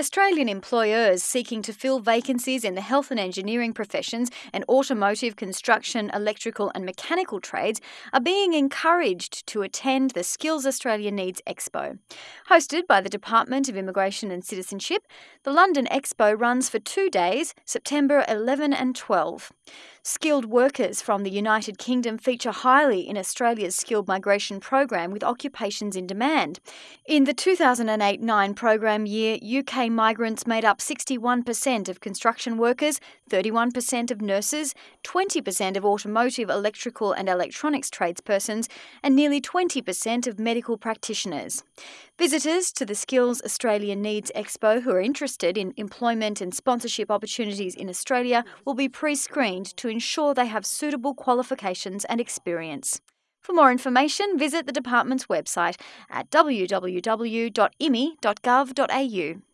Australian employers seeking to fill vacancies in the health and engineering professions and automotive, construction, electrical, and mechanical trades are being encouraged to attend the Skills Australia Needs Expo. Hosted by the Department of Immigration and Citizenship, the London Expo runs for two days, September 11 and 12. Skilled workers from the United Kingdom feature highly in Australia's skilled migration program with occupations in demand. In the 2008 9 program year, UK migrants made up 61% of construction workers, 31% of nurses, 20% of automotive, electrical, and electronics tradespersons, and nearly 20% of medical practitioners. Visitors to the Skills Australia Needs Expo who are interested in employment and sponsorship opportunities in Australia will be pre screened to ensure they have suitable qualifications and experience. For more information, visit the department's website at www.immi.gov.au.